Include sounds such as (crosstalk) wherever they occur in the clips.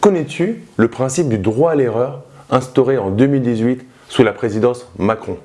Connais-tu le principe du droit à l'erreur instauré en 2018 sous la présidence Macron?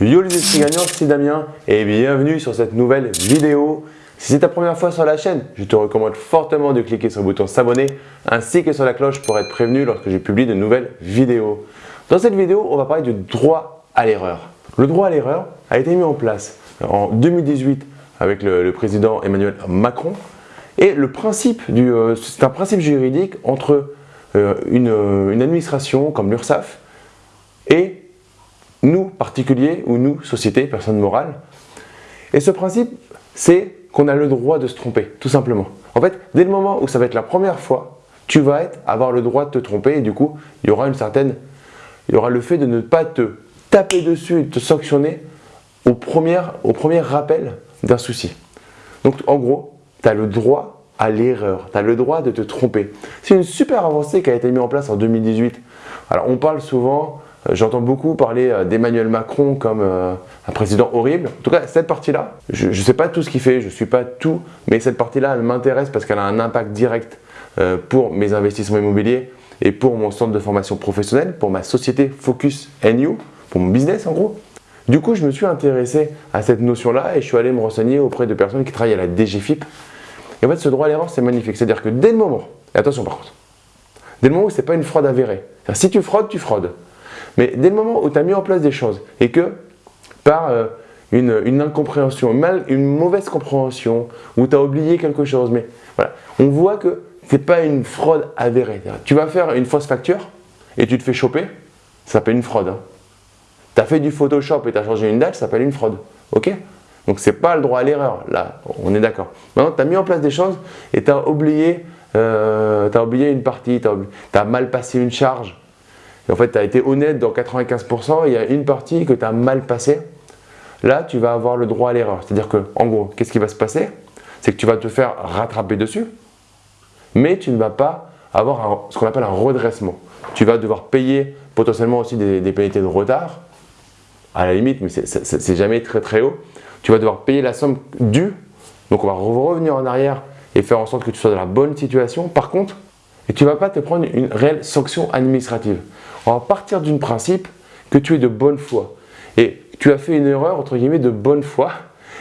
Yo les gagnants, c'est Damien et bienvenue sur cette nouvelle vidéo. Si c'est ta première fois sur la chaîne, je te recommande fortement de cliquer sur le bouton s'abonner ainsi que sur la cloche pour être prévenu lorsque j'ai publié de nouvelles vidéos. Dans cette vidéo, on va parler du droit à l'erreur. Le droit à l'erreur a été mis en place en 2018 avec le, président Emmanuel Macron et le principe, euh, c'est un principe juridique entre euh, une, une administration comme l'URSSAF et nous particuliers ou nous société, personne morale. Et ce principe, c'est qu'on a le droit de se tromper, tout simplement. En fait, dès le moment où ça va être la première fois, tu vas être, avoir le droit de te tromper et du coup, il y aura une certaine, il y aura le fait de ne pas te taper dessus et te sanctionner au premier, au premier rappel d'un souci. Donc en gros, tu as le droit à l'erreur, tu as le droit de te tromper. C'est une super avancée qui a été mise en place en 2018. Alors on parle souvent euh, j'entends beaucoup parler euh, d'Emmanuel Macron comme euh, un président horrible. En tout cas, cette partie-là, je ne sais pas tout ce qu'il fait, je ne suis pas tout, mais cette partie-là, elle m'intéresse parce qu'elle a un impact direct pour mes investissements immobiliers et pour mon centre de formation professionnelle, pour ma société Focus NU, pour mon business en gros. Du coup, je me suis intéressé à cette notion-là et je suis allé me renseigner auprès de personnes qui travaillent à la DGFIP. Et en fait, ce droit à l'erreur, c'est magnifique. C'est-à-dire que dès le moment, et attention par contre, dès le moment où ce n'est pas une fraude avérée, si tu fraudes, tu fraudes. Mais dès le moment où tu as mis en place des choses et que par euh, une, incompréhension, mal, une mauvaise compréhension, où tu as oublié quelque chose, mais voilà, on voit que ce n'est pas une fraude avérée. Tu vas faire une fausse facture et tu te fais choper, ça s'appelle une fraude. Hein. Tu as fait du Photoshop et tu as changé une date, ça s'appelle une fraude. Ok? Donc ce n'est pas le droit à l'erreur, là, on est d'accord. Maintenant, tu as mis en place des choses et tu as oublié, euh, oublié une partie, tu as, mal passé une charge, en fait, tu as été honnête dans 95%, il y a une partie que tu as mal passée. Là, tu vas avoir le droit à l'erreur. C'est-à-dire que, en gros, qu'est-ce qui va se passer? C'est que tu vas te faire rattraper dessus, mais tu ne vas pas avoir ce qu'on appelle un redressement. Tu vas devoir payer potentiellement aussi des, des pénalités de retard, à la limite, mais c'est jamais très très haut. Tu vas devoir payer la somme due, donc on va revenir en arrière et faire en sorte que tu sois dans la bonne situation. Par contre, et tu ne vas pas te prendre une réelle sanction administrative. On va partir d'un principe que tu es de bonne foi. Et tu as fait une erreur, entre guillemets, de bonne foi.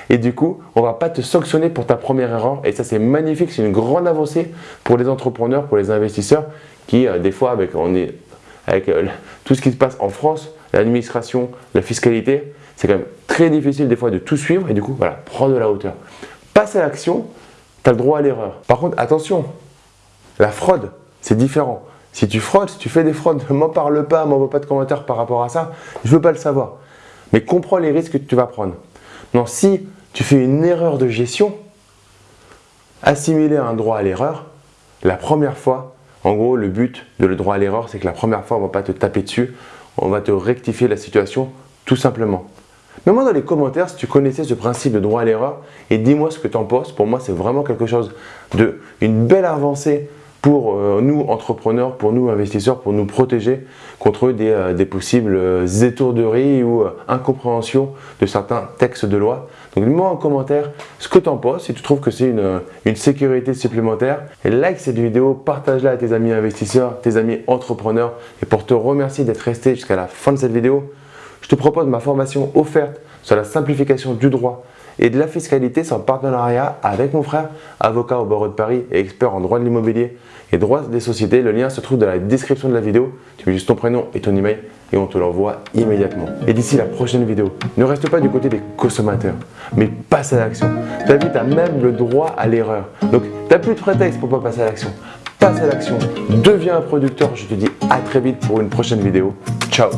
Et du coup, on ne va pas te sanctionner pour ta première erreur. Et ça, c'est magnifique, c'est une grande avancée pour les entrepreneurs, pour les investisseurs qui, euh, des fois, avec, on est, avec euh, tout ce qui se passe en France, l'administration, la fiscalité, c'est quand même très difficile des fois de tout suivre. Et du coup, voilà, prends de la hauteur. Passe à l'action, tu as le droit à l'erreur. Par contre, attention, la fraude, c'est différent. Si tu fraudes, si tu fais des fraudes, ne (laughs) m'en parle pas, m'envoie pas de commentaires par rapport à ça. Je veux pas le savoir. Mais comprends les risques que tu vas prendre. Non, si tu fais une erreur de gestion, assimiler un droit à l'erreur, la première fois, en gros, le but de le droit à l'erreur, c'est que la première fois, on ne va pas te taper dessus, on va te rectifier la situation tout simplement. Mets-moi dans les commentaires si tu connaissais ce principe de droit à l'erreur et dis-moi ce que tu en penses. Pour moi, c'est vraiment quelque chose de une belle avancée pour euh, nous entrepreneurs, pour nous investisseurs, pour nous protéger contre des, euh, possibles euh, étourderies ou incompréhensions de certains textes de loi. Donc dis-moi en commentaire ce que tu en penses, si tu trouves que c'est une, une, sécurité supplémentaire. Et like cette vidéo, partage-la à tes amis investisseurs, tes amis entrepreneurs. Et pour te remercier d'être resté jusqu'à la fin de cette vidéo, je te propose ma formation offerte sur la simplification du droit et de la fiscalité sans partenariat avec mon frère, avocat au barreau de Paris et expert en droit de l'immobilier et droit des sociétés. Le lien se trouve dans la description de la vidéo. Tu mets juste ton prénom et ton email et on te l'envoie immédiatement. Et d'ici la prochaine vidéo, ne reste pas du côté des consommateurs, mais passe à l'action. Ta vie, tu même le droit à l'erreur. Donc, tu plus de prétexte pour pas passer à l'action. Passe à l'action, deviens un producteur. Je te dis à très vite pour une prochaine vidéo. Ciao